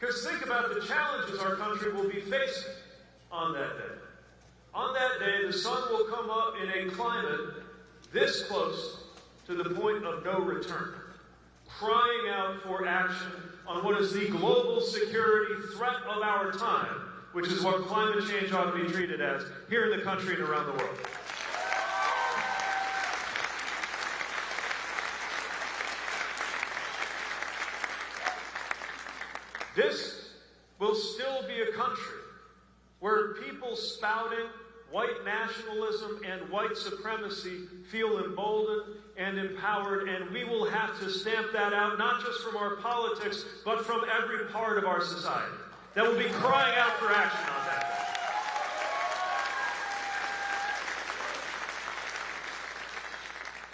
Because think about the challenges our country will be facing on that day. On that day, the sun will come up in a climate this close to the point of no return, crying out for action on what is the global security threat of our time, which is what climate change ought to be treated as here in the country and around the world. This will still be a country where people spouting white nationalism and white supremacy feel emboldened and empowered, and we will have to stamp that out not just from our politics, but from every part of our society that will be crying out for action on that.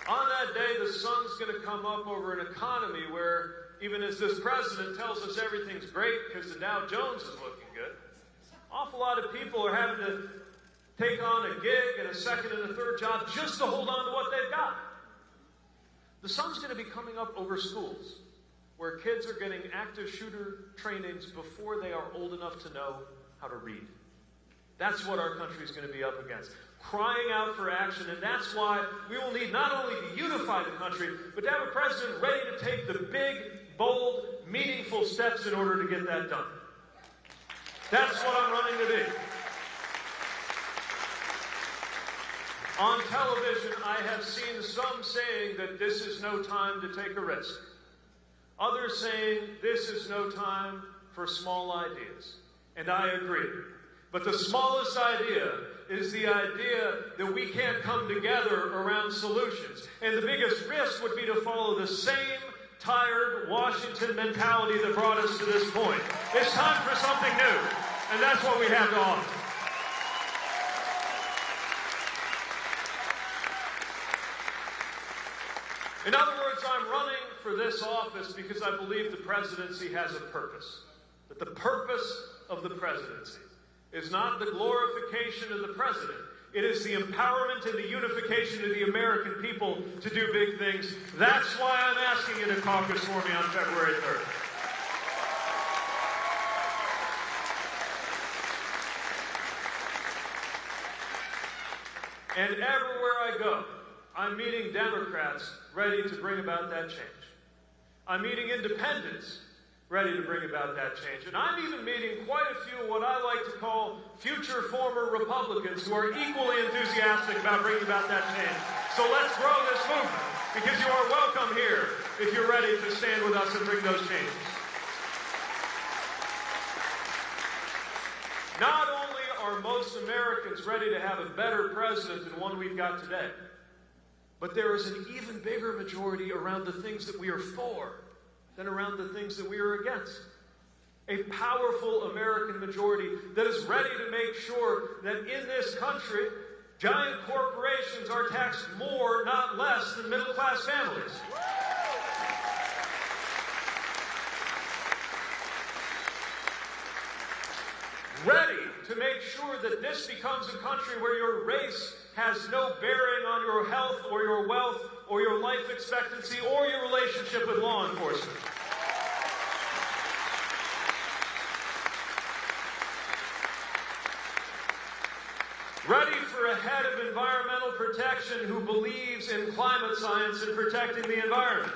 On that day, the sun's going to come up over an economy where even as this president tells us everything's great because the Dow Jones is looking good, awful lot of people are having to take on a gig and a second and a third job just to hold on to what they've got. The sun's going to be coming up over schools where kids are getting active shooter trainings before they are old enough to know how to read. That's what our country is going to be up against. Crying out for action, and that's why we will need not only to unify the country, but to have a president ready to take the big bold, meaningful steps in order to get that done. That's what I'm running to be. On television, I have seen some saying that this is no time to take a risk. Others saying this is no time for small ideas. And I agree. But the smallest idea is the idea that we can't come together around solutions. And the biggest risk would be to follow the same tired Washington mentality that brought us to this point. It's time for something new, and that's what we have to offer. In other words, I'm running for this office because I believe the presidency has a purpose. That the purpose of the presidency is not the glorification of the president, it is the empowerment and the unification of the American people to do big things. That's why I'm asking you to caucus for me on February 3rd. And everywhere I go, I'm meeting Democrats ready to bring about that change. I'm meeting independents ready to bring about that change. And I'm even meeting quite a few what I like to call future former Republicans who are equally enthusiastic about bringing about that change. So let's grow this movement because you are welcome here if you're ready to stand with us and bring those changes. Not only are most Americans ready to have a better president than one we've got today, but there is an even bigger majority around the things that we are for than around the things that we are against. A powerful American majority that is ready to make sure that in this country, giant corporations are taxed more, not less, than middle class families. Ready to make sure that this becomes a country where your race has no bearing on your health or your wealth or your life expectancy or your relationship with law enforcement. Ready for a head of environmental protection who believes in climate science and protecting the environment.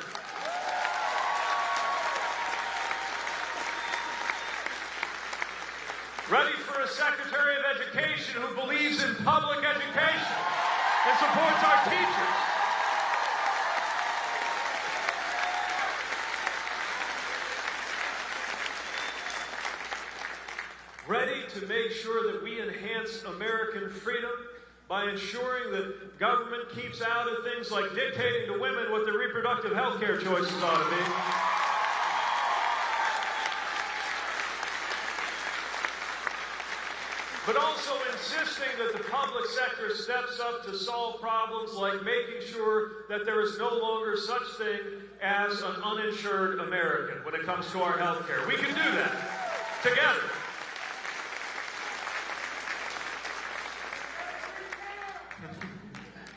Ready for a Secretary of Education who believes in public education and supports our teachers. Ready to make sure that we enhance American freedom by ensuring that government keeps out of things like dictating to women what their reproductive health care choices ought to be. But also insisting that the public sector steps up to solve problems like making sure that there is no longer such thing as an uninsured American when it comes to our health care. We can do that together.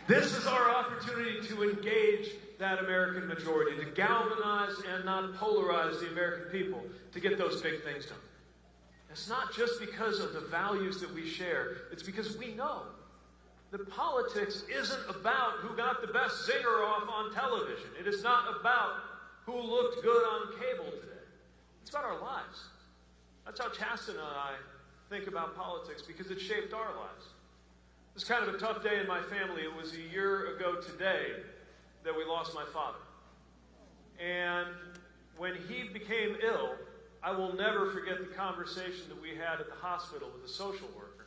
This is our opportunity to engage that American majority, to galvanize and not polarize the American people to get those big things done. It's not just because of the values that we share, it's because we know that politics isn't about who got the best zinger off on television. It is not about who looked good on cable today. It's about our lives. That's how Chasten and I think about politics because it shaped our lives. It was kind of a tough day in my family. It was a year ago today that we lost my father. And when he became ill, I will never forget the conversation that we had at the hospital with a social worker,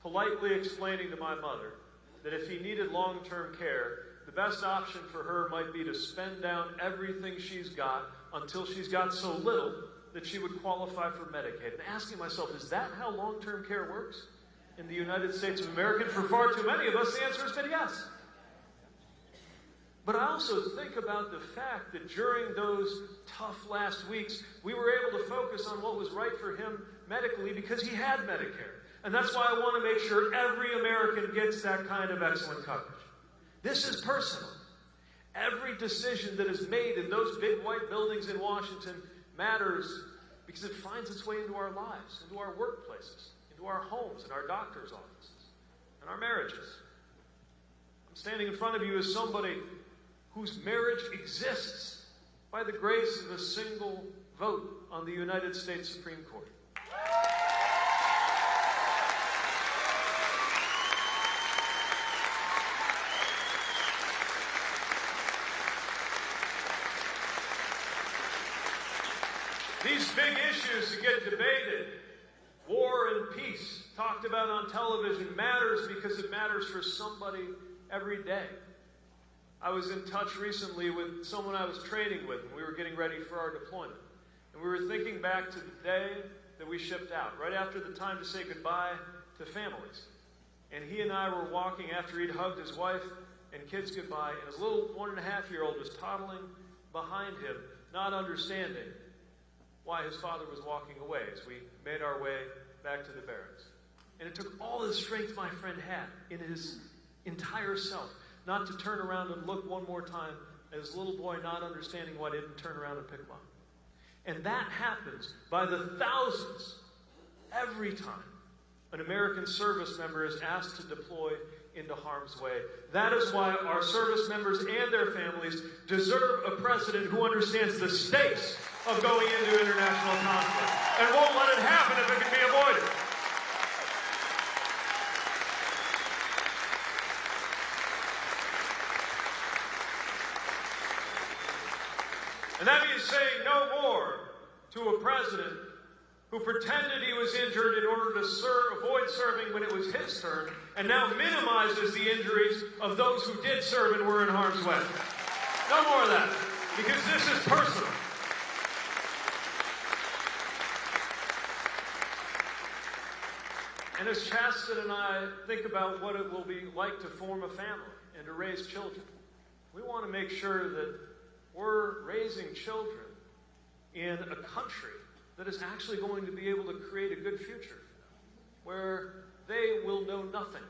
politely explaining to my mother that if he needed long term care, the best option for her might be to spend down everything she's got until she's got so little that she would qualify for Medicaid. And asking myself, is that how long term care works in the United States of America? For far too many of us, the answer has been yes. But I also think about the fact that during those tough last weeks, we were able to focus on what was right for him medically because he had Medicare. And that's why I want to make sure every American gets that kind of excellent coverage. This is personal. Every decision that is made in those big white buildings in Washington matters because it finds its way into our lives, into our workplaces, into our homes, and our doctor's offices, and our marriages. I'm standing in front of you as somebody whose marriage exists by the grace of a single vote on the United States Supreme Court. These big issues that get debated, war and peace, talked about on television, matters because it matters for somebody every day. I was in touch recently with someone I was training with, and we were getting ready for our deployment. And we were thinking back to the day that we shipped out, right after the time to say goodbye to families. And he and I were walking after he'd hugged his wife and kids goodbye, and his little one and a half year old was toddling behind him, not understanding why his father was walking away as we made our way back to the barracks. And it took all the strength my friend had in his entire self not to turn around and look one more time at his little boy not understanding why he didn't turn around and pick him up. And that happens by the thousands every time an American service member is asked to deploy into harm's way. That is why our service members and their families deserve a president who understands the stakes of going into international conflict and won't let it happen if it can be avoided. And that means saying no more to a president who pretended he was injured in order to serve, avoid serving when it was his turn, and now minimizes the injuries of those who did serve and were in harm's way. No more of that, because this is personal. And as Chasten and I think about what it will be like to form a family and to raise children, we want to make sure that we're raising children in a country that is actually going to be able to create a good future where they will know nothing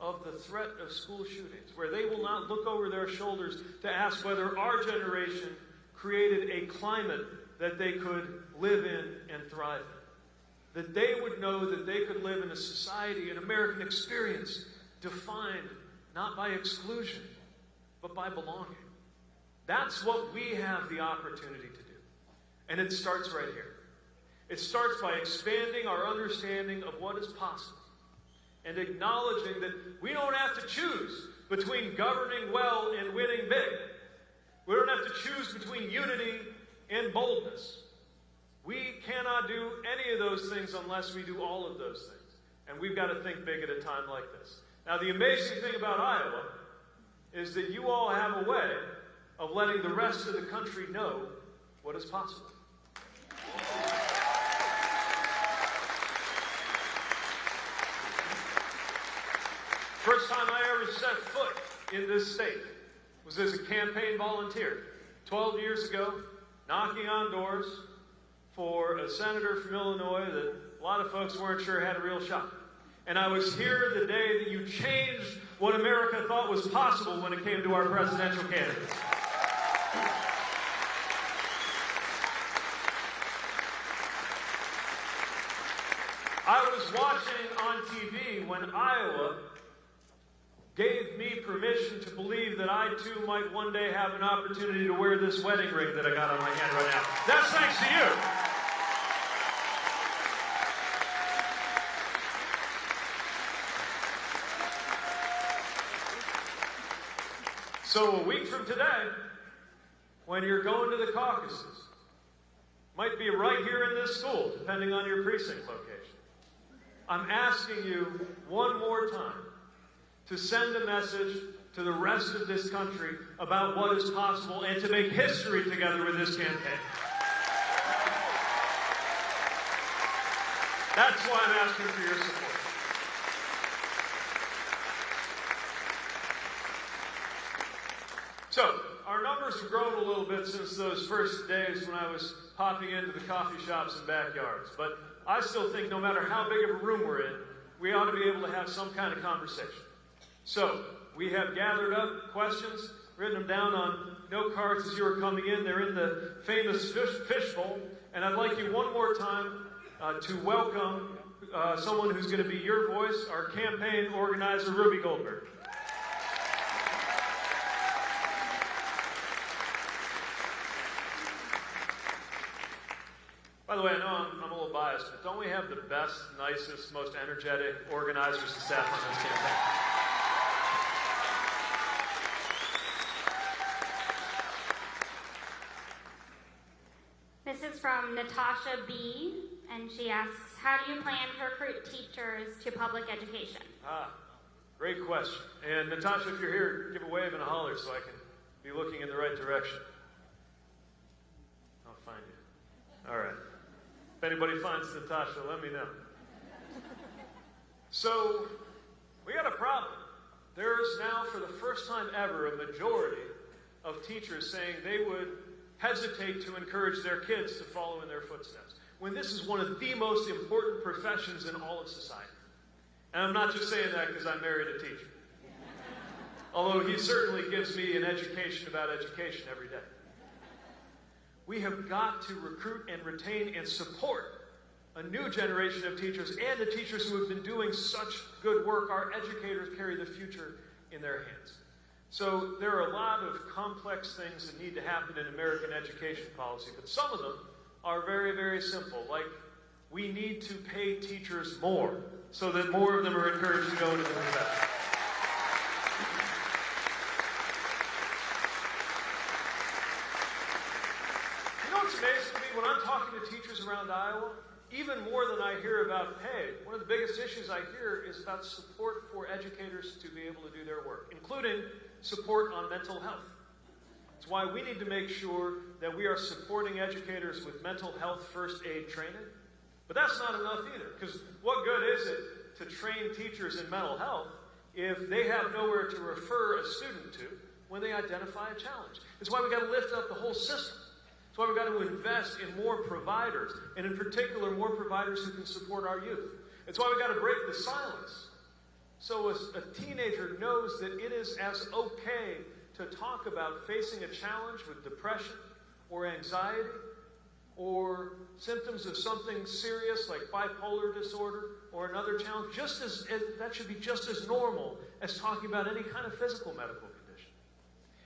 of the threat of school shootings, where they will not look over their shoulders to ask whether our generation created a climate that they could live in and thrive in. That they would know that they could live in a society, an American experience, defined not by exclusion, but by belonging. That's what we have the opportunity to do. And it starts right here. It starts by expanding our understanding of what is possible and acknowledging that we don't have to choose between governing well and winning big. We don't have to choose between unity and boldness. We cannot do any of those things unless we do all of those things. And we've got to think big at a time like this. Now, the amazing thing about Iowa is that you all have a way of letting the rest of the country know what is possible. First time I ever set foot in this state was as a campaign volunteer 12 years ago, knocking on doors for a senator from Illinois that a lot of folks weren't sure had a real shot. And I was here the day that you changed what America thought was possible when it came to our presidential candidates. I was watching on TV when Iowa gave me permission to believe that I too might one day have an opportunity to wear this wedding ring that I got on my hand right now. That's thanks to you. So a week from today, when you're going to the caucuses, might be right here in this school, depending on your precinct location. I'm asking you one more time to send a message to the rest of this country about what is possible and to make history together with this campaign. That's why I'm asking for your support. So, our numbers have grown a little bit since those first days when I was popping into the coffee shops and backyards. But I still think no matter how big of a room we're in, we ought to be able to have some kind of conversation. So, we have gathered up questions, written them down on note cards as you were coming in. They're in the famous fish, fishbowl. And I'd like you one more time uh, to welcome uh, someone who's going to be your voice, our campaign organizer, Ruby Goldberg. By the way, I know I'm, I'm, little biased, but don't we have the best, nicest, most energetic organizers and staff on this campaign? This is from Natasha B, and she asks, how do you plan to recruit teachers to public education? Ah, great question. And Natasha, if you're here, give a wave and a holler so I can be looking in the right direction. I'll find you. All right. If anybody finds Natasha, let me know. So, we got a problem. There's now, for the first time ever, a majority of teachers saying they would hesitate to encourage their kids to follow in their footsteps, when this is one of the most important professions in all of society. And I'm not just saying that because I married a teacher. Although he certainly gives me an education about education every day. We have got to recruit and retain and support a new generation of teachers and the teachers who have been doing such good work. Our educators carry the future in their hands. So there are a lot of complex things that need to happen in American education policy, but some of them are very, very simple. Like we need to pay teachers more so that more of them are encouraged to go into the profession. amazing to me when I'm talking to teachers around Iowa, even more than I hear about, hey, one of the biggest issues I hear is about support for educators to be able to do their work, including support on mental health. It's why we need to make sure that we are supporting educators with mental health first aid training. But that's not enough either, because what good is it to train teachers in mental health if they have nowhere to refer a student to when they identify a challenge? It's why we got to lift up the whole system. That's why we've got to invest in more providers, and in particular, more providers who can support our youth. It's why we've got to break the silence. So a, a teenager knows that it is as okay to talk about facing a challenge with depression or anxiety or symptoms of something serious like bipolar disorder or another challenge, just as that should be just as normal as talking about any kind of physical medical condition.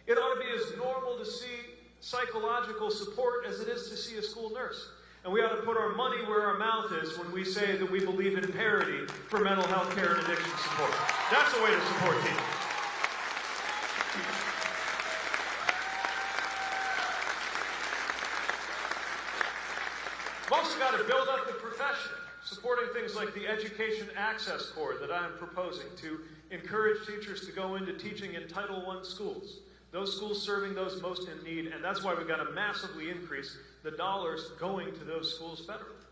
It ought to be as normal to see psychological support as it is to see a school nurse. And we ought to put our money where our mouth is when we say that we believe in parity for mental health care and addiction support. That's a way to support teachers. We've also got to build up the profession, supporting things like the Education Access Corps that I'm proposing to encourage teachers to go into teaching in Title I schools those schools serving those most in need, and that's why we've got to massively increase the dollars going to those schools federally.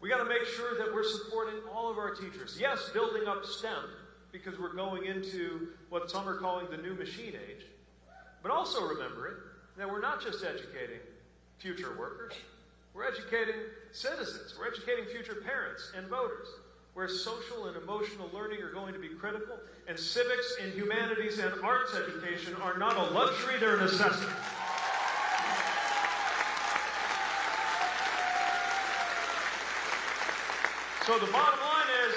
We got to make sure that we're supporting all of our teachers. Yes, building up STEM, because we're going into what some are calling the new machine age, but also remembering that we're not just educating future workers, we're educating citizens, we're educating future parents and voters. Where social and emotional learning are going to be critical, and civics and humanities and arts education are not a luxury, they're a necessity. So the bottom line is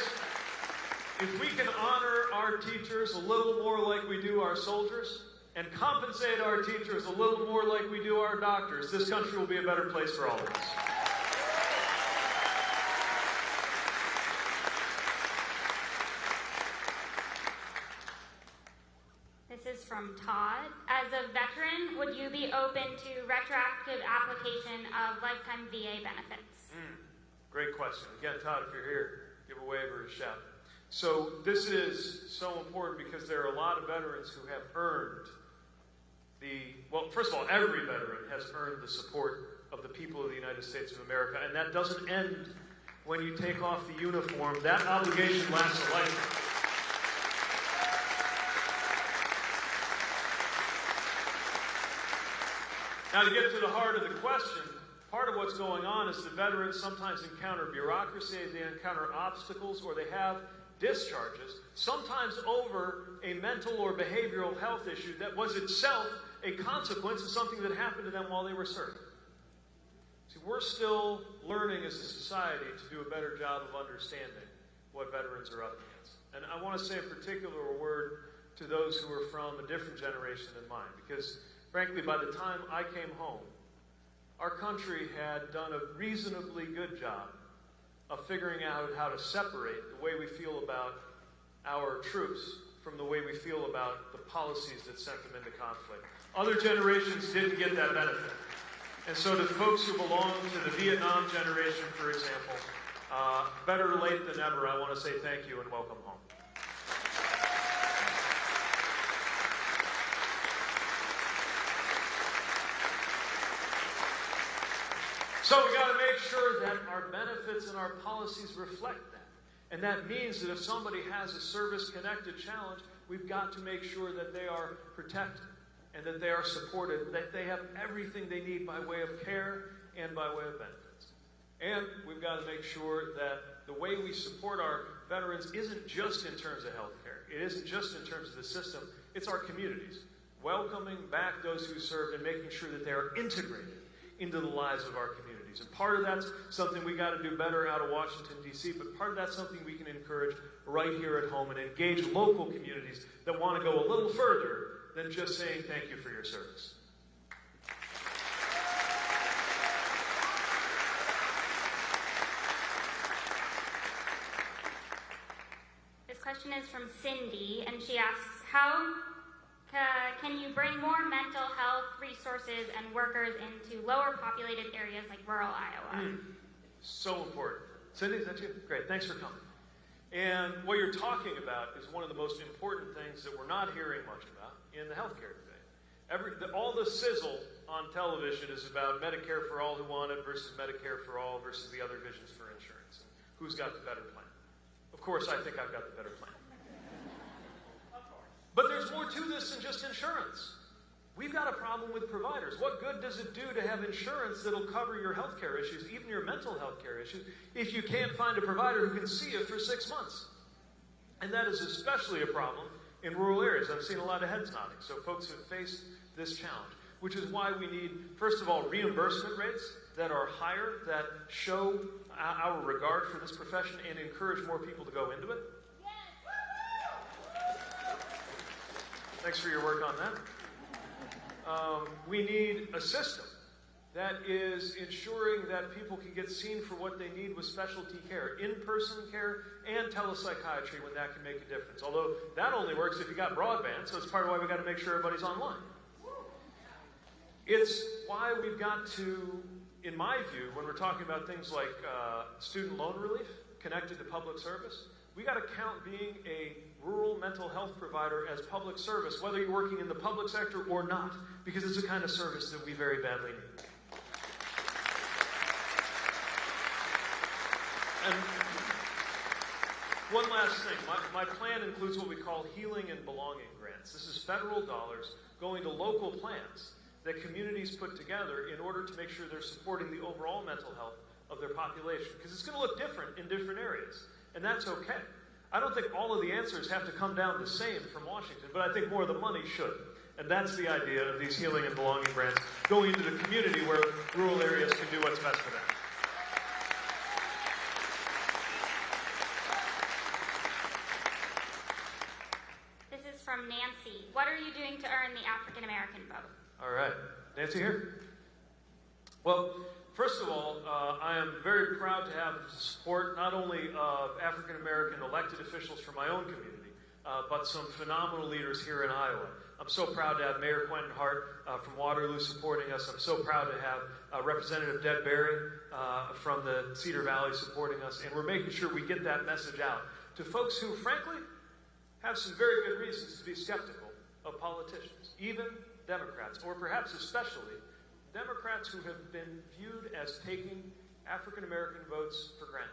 if we can honor our teachers a little more like we do our soldiers, and compensate our teachers a little more like we do our doctors, this country will be a better place for all of us. This is from Todd. As a veteran, would you be open to retroactive application of lifetime VA benefits? Hmm, great question. Again, Todd, if you're here, give a wave or a shout. So, this is so important because there are a lot of veterans who have earned the, well, first of all, every veteran has earned the support of the people of the United States of America, and that doesn't end when you take off the uniform. That obligation lasts a lifetime. Now, to get to the heart of the question, part of what's going on is the veterans sometimes encounter bureaucracy, they encounter obstacles, or they have discharges, sometimes over a mental or behavioral health issue that was itself a consequence of something that happened to them while they were serving. See, we're still learning as a society to do a better job of understanding what veterans are up against. And I want to say in particular a word to those who are from a different generation than mine, because frankly, by the time I came home, our country had done a reasonably good job of figuring out how to separate the way we feel about our troops from the way we feel about the policies that sent them into conflict. Other generations didn't get that benefit. And so, to folks who belong to the Vietnam generation, for example, uh, better late than never, I want to say thank you and welcome home. So we got to make sure that our benefits and our policies reflect that. And that means that if somebody has a service connected challenge, we've got to make sure that they are protected and that they are supported, that they have everything they need by way of care and by way of benefits. And we've got to make sure that the way we support our veterans isn't just in terms of health care, it isn't just in terms of the system, it's our communities. Welcoming back those who served and making sure that they are integrated into the lives of our communities. And part of that's something we got to do better out of Washington, D.C., but part of that's something we can encourage right here at home and engage local communities that want to go a little further than just saying thank you for your service. This question is from Cindy, and she asks, How ca- can you bring more mental health resources and workers into lower populated areas like rural Iowa? Hmm. So important. Cindy, is that you? Great. Thanks for coming. And what you're talking about is one of the most important things that we're not hearing much about in the healthcare debate. Every, the, all the sizzle on television is about Medicare for all who want it versus Medicare for all versus the other visions for insurance. And who's got the better plan? Of course, I think I've got the better plan. But there's more to this than just insurance. We've got a problem with providers. What good does it do to have insurance that'll cover your health care issues, even your mental health care issues, if you can't find a provider who can see you for six months? And that is especially a problem in rural areas. I've seen a lot of heads nodding. So folks have faced this challenge, which is why we need, first of all, reimbursement rates that are higher, that show our regard for this profession and encourage more people to go into it. Thanks for your work on that. Um, we need a system that is ensuring that people can get seen for what they need with specialty care, in person care, and telepsychiatry when that can make a difference. Although that only works if you got broadband, so it's part of why we've got to make sure everybody's online. It's why we've got to, in my view, when we're talking about things like uh, student loan relief connected to public service, we got to count being a rural mental health provider as public service, whether you're working in the public sector or not, because it's a kind of service that we very badly need. And one last thing. My, my plan includes what we call healing and belonging grants. This is federal dollars going to local plans that communities put together in order to make sure they're supporting the overall mental health of their population. Because it's going to look different in different areas. and that's okay. I don't think all of the answers have to come down the same from Washington, but I think more of the money should. And that's the idea of these healing and belonging grants going into the community where rural areas can do what's best for them. This is from Nancy. What are you doing to earn the African American vote? All right. Nancy here? Well, first of all, uh, I am very proud to have the support not only of African American elected officials from my own community, uh, but some phenomenal leaders here in Iowa. I'm so proud to have Mayor Quentin Hart uh, from Waterloo supporting us. I'm so proud to have uh, Representative Deb Berry uh, from the Cedar Valley supporting us. And we're making sure we get that message out to folks who, frankly, have some very good reasons to be skeptical of politicians, even Democrats, or perhaps especially Democrats who have been viewed as taking African American votes for granted.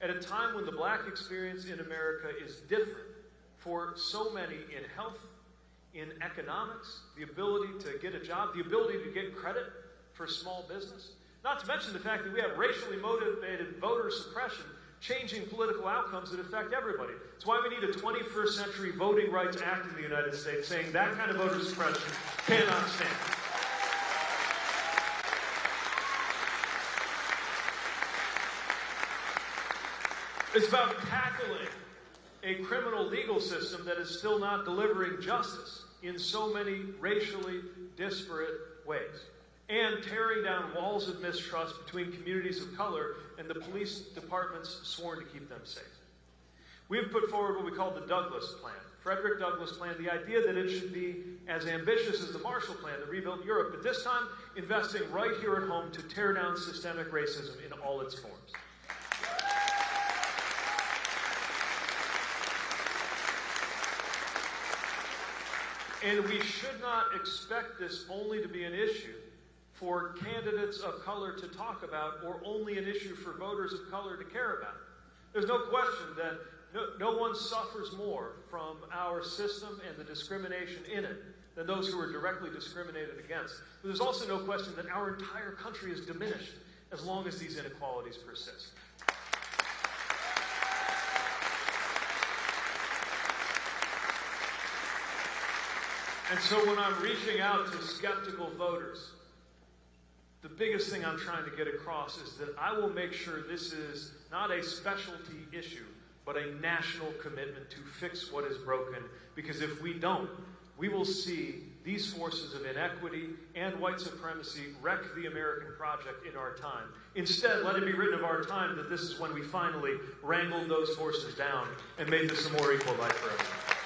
At a time when the black experience in America is different for so many in health, in economics, the ability to get a job, the ability to get credit for small business, not to mention the fact that we have racially motivated voter suppression changing political outcomes that affect everybody. It's why we need a 21st century Voting Rights Act in the United States saying that kind of voter suppression cannot stand. It's about tackling a criminal legal system that is still not delivering justice in so many racially disparate ways and tearing down walls of mistrust between communities of color and the police departments sworn to keep them safe. We have put forward what we call the Douglass Plan, Frederick Douglass Plan, the idea that it should be as ambitious as the Marshall Plan that rebuilt Europe, but this time investing right here at home to tear down systemic racism in all its forms. And we should not expect this only to be an issue for candidates of color to talk about or only an issue for voters of color to care about. There's no question that no, no one suffers more from our system and the discrimination in it than those who are directly discriminated against. But there's also no question that our entire country is diminished as long as these inequalities persist. And so when I'm reaching out to skeptical voters, the biggest thing I'm trying to get across is that I will make sure this is not a specialty issue, but a national commitment to fix what is broken. Because if we don't, we will see these forces of inequity and white supremacy wreck the American project in our time. Instead, let it be written of our time that this is when we finally wrangled those forces down and made this a more equal life for everyone.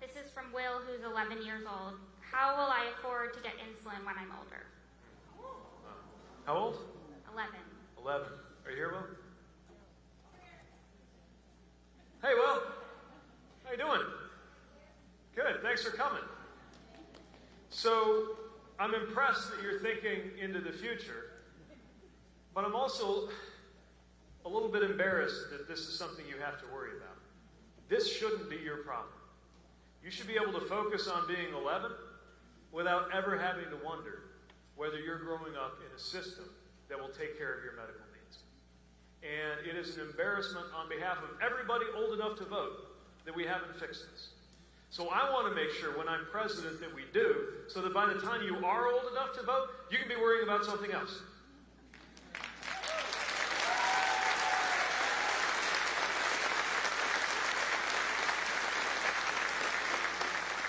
This is from Will, who's 11 years old. How will I afford to get insulin when I'm older? How old? 11. 11. Are you here, Will? Hey, Will. How you doing? For coming. So, I'm impressed that you're thinking into the future, but I'm also a little bit embarrassed that this is something you have to worry about. This shouldn't be your problem. You should be able to focus on being 11 without ever having to wonder whether you're growing up in a system that will take care of your medical needs. And it is an embarrassment on behalf of everybody old enough to vote that we haven't fixed this. So I want to make sure when I'm president that we do, so that by the time you are old enough to vote, you can be worrying about something else.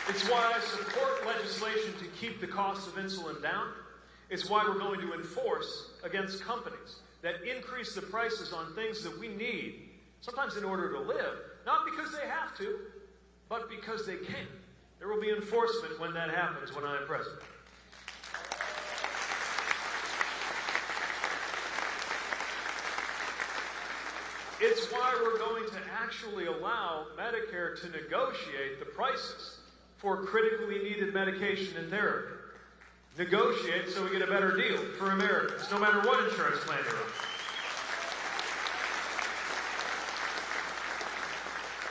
It's why I support legislation to keep the cost of insulin down. It's why we're going to enforce against companies that increase the prices on things that we need, sometimes in order to live, not because they have to, but because they can. There will be enforcement when that happens when I am president. It's why we're going to actually allow Medicare to negotiate the prices for critically needed medication and therapy. Negotiate so we get a better deal for Americans, no matter what insurance plan you're on.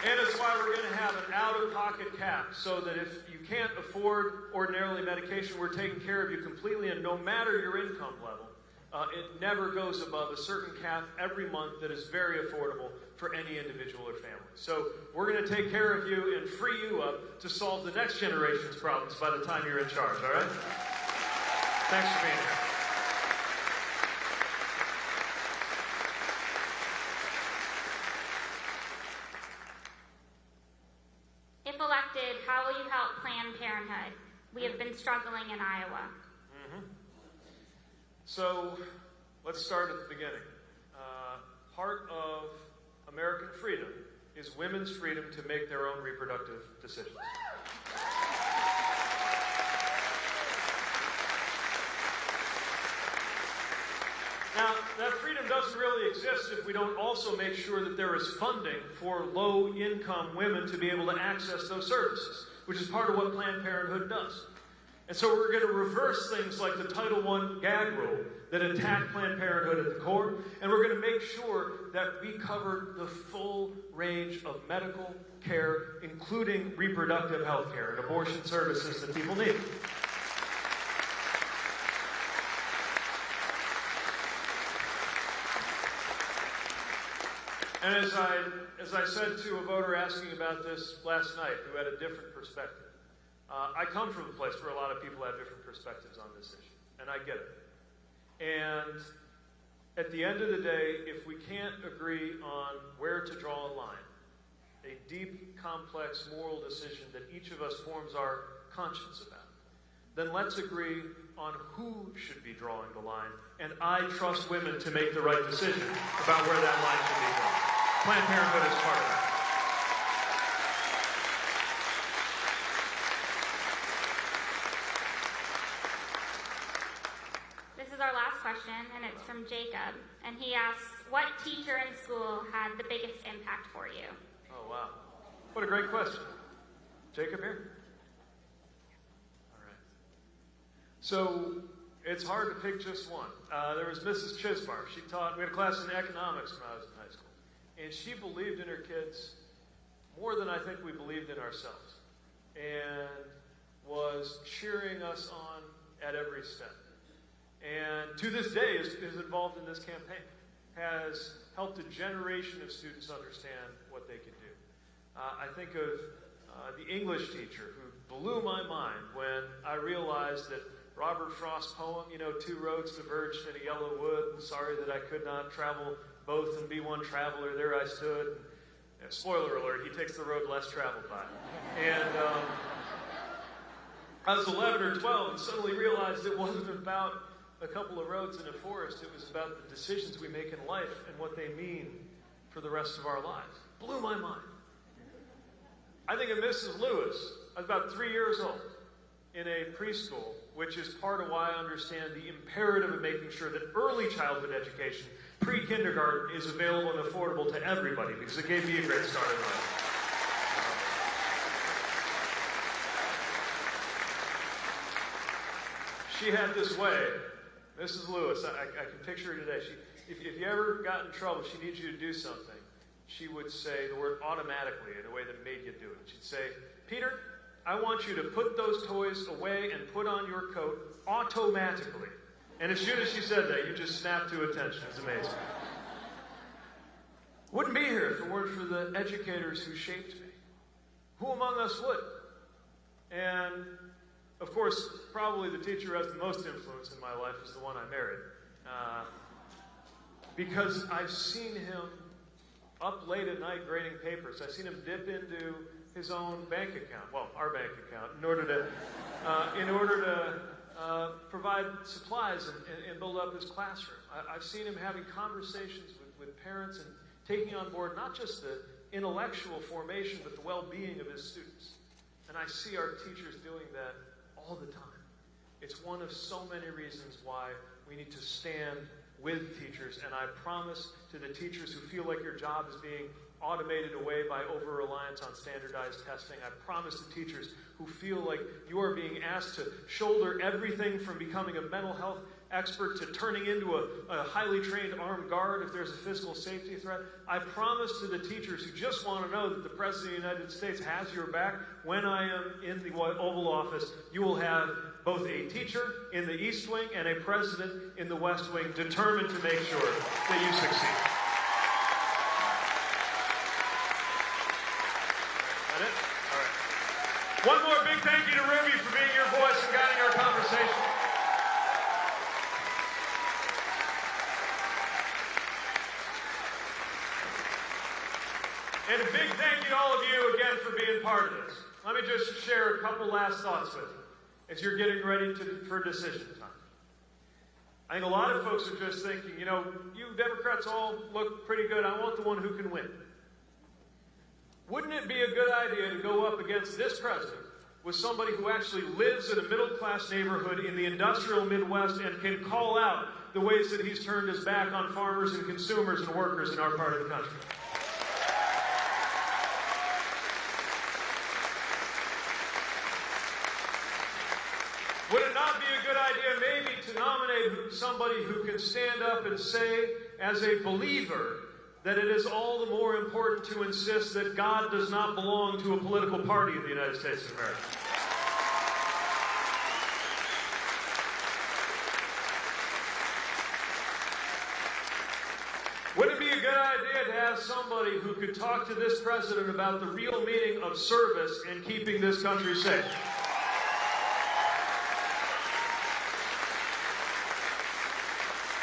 And it's why we're going to have an out of pocket cap so that if you can't afford ordinarily medication, we're taking care of you completely. And no matter your income level, uh, it never goes above a certain cap every month that is very affordable for any individual or family. So we're going to take care of you and free you up to solve the next generation's problems by the time you're in charge, all right? Thanks for being here. If elected, how will you help Planned Parenthood? We have been struggling in Iowa. So let's start at the beginning. Uh, part of American freedom is women's freedom to make their own reproductive decisions. Now, that freedom doesn't really exist if we don't also make sure that there is funding for low income women to be able to access those services, which is part of what Planned Parenthood does. And so we're going to reverse things like the Title I gag rule that attacked Planned Parenthood at the core, and we're going to make sure that we cover the full range of medical care, including reproductive health care and abortion services that people need. And as I, as I said to a voter asking about this last night who had a different perspective, uh, I come from a place where a lot of people have different perspectives on this issue, and I get it. And at the end of the day, if we can't agree on where to draw a line, a deep, complex moral decision that each of us forms our conscience about, then let's agree on who should be drawing the line. And I trust women to make the right decision about where that line should be drawn. Planned Parenthood is part of that. This is our last question, and it's from Jacob. And he asks, What teacher in school had the biggest impact for you? Oh, wow. What a great question. Jacob here? All right. So it's hard to pick just one. Uh, there was Mrs. Chisbar. She taught, we had a class in economics when I was in high school. And she believed in her kids more than I think we believed in ourselves. And was cheering us on at every step. And to this day is, is involved in this campaign. Has helped a generation of students understand what they can do. Uh, I think of uh, the English teacher who blew my mind when I realized that Robert Frost's poem, you know, two roads diverged in a yellow wood, and sorry that I could not travel both and be one traveler, there I stood. And, spoiler alert, he takes the road less traveled by. And um, I was 11 or 12 and suddenly realized it wasn't about a couple of roads in a forest, it was about the decisions we make in life and what they mean for the rest of our lives. Blew my mind. I think of Mrs. Lewis. I was about three years old in a preschool, which is part of why I understand the imperative of making sure that early childhood education, pre kindergarten, is available and affordable to everybody because it gave me a great start in life. She had this way, Mrs. Lewis, I, I can picture her today. She, if, if you ever got in trouble, she needs you to do something, she would say the word automatically in a way that made you do it. She'd say, Peter, I want you to put those toys away and put on your coat automatically. And as soon as she said that, you just snapped to attention. It's amazing. Wouldn't be here if it weren't for the educators who shaped me. Who among us would? And of course, probably the teacher who has the most influence in my life is the one I married. Uh, because I've seen him up late at night grading papers. I've seen him dip into his own bank account, well, our bank account, in order to, uh, in order to uh, provide supplies and, and, and, build up his classroom. I, have seen him having conversations with, with parents and taking on board not just the intellectual formation, but the well-being of his students. And I see our teachers doing that all the time. It's one of so many reasons why we need to stand with teachers. And I promise to the teachers who feel like your job is being automated away by over reliance on standardized testing. I promise to teachers who feel like you are being asked to shoulder everything from becoming a mental health expert to turning into a, a, highly trained armed guard if there's a physical safety threat. I promise to the teachers who just want to know that the President of the United States has your back when I am in the Oval Office, you will have both a teacher in the East Wing and a president in the West Wing determined to make sure that you succeed. That it? All right. One more big thank you to Ruby for being your voice and guiding our conversation. And a big thank you to all of you again for being part of this. Let me just share a couple last thoughts with you as you're getting ready to, for decision time. I think a lot of folks are just thinking, you know, you Democrats all look pretty good. I want the one who can win. Wouldn't it be a good idea to go up against this president with somebody who actually lives in a middle class neighborhood in the industrial Midwest and can call out the ways that he's turned his back on farmers and consumers and workers in our part of the country? Would it not be a good idea maybe to nominate somebody who can stand up and say, as a believer, that it is all the more important to insist that God does not belong to a political party in the United States of America? Wouldn't it be a good idea to have somebody who could talk to this president about the real meaning of service and keeping this country safe?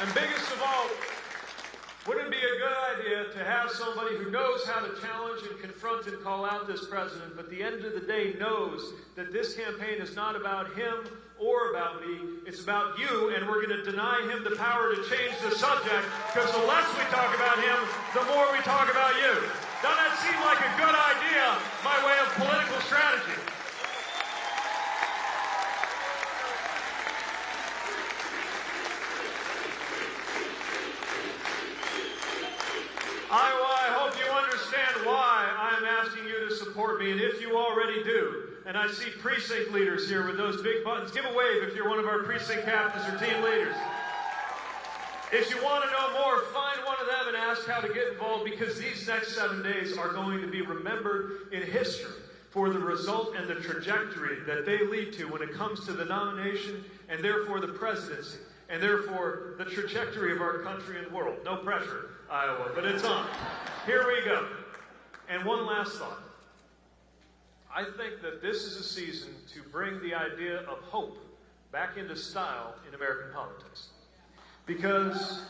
And biggest of all, wouldn't it be a good idea to have somebody who knows how to challenge and confront and call out this president, but at the end of the day knows that this campaign is not about him or about me, it's about you, and we're going to deny him the power to change the subject, because the less we talk about him, the more we talk about you. Doesn't that seem like a good idea my way of political strategy? Iowa, I hope you understand why I'm asking you to support me. And if you already do, and I see precinct leaders here with those big buttons, give a wave if you're one of our precinct captains or team leaders. If you want to know more, find one of them and ask how to get involved because these next seven days are going to be remembered in history for the result and the trajectory that they lead to when it comes to the nomination and therefore the presidency and therefore the trajectory of our country and world. No pressure, Iowa, but it's on. Here we go. And one last thought. I think that this is a season to bring the idea of hope back into style in American politics. Because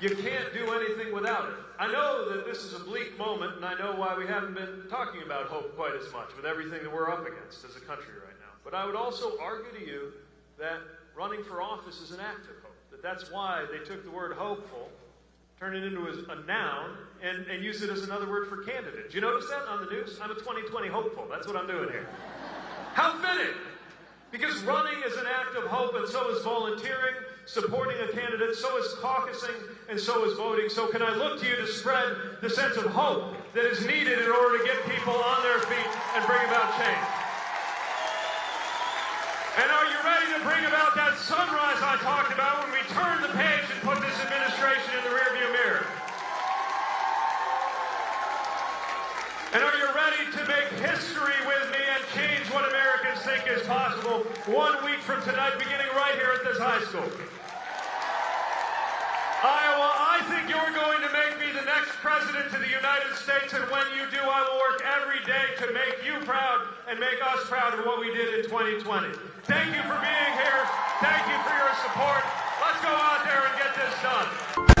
you can't do anything without it. I know that this is a bleak moment, and I know why we haven't been talking about hope quite as much with everything that we're up against as a country right now. But I would also argue to you that running for office is an act of hope. That that's why they took the word hopeful, turned it into a, noun, and, and used it as another word for candidate. Did you notice that on the news? I'm a 2020 hopeful. That's what I'm doing here. How fitting! Because running is an act of hope, and so is volunteering, supporting a candidate, so is caucusing, and so is voting. So, can I look to you to spread the sense of hope that is needed in order to get people on their feet and bring about change? And are you ready to bring about that sunrise I talked about when we turn the page and put this administration in the rearview mirror? And are you ready to make history with me and change what Americans think is possible one week from tonight, beginning right here at this high school? Iowa, I think you're going to make me the next president of the United States, and when you do, I will work every day to make you proud and make us proud of what we did in 2020. Thank you for being here. Thank you for your support. Let's go out there and get this done.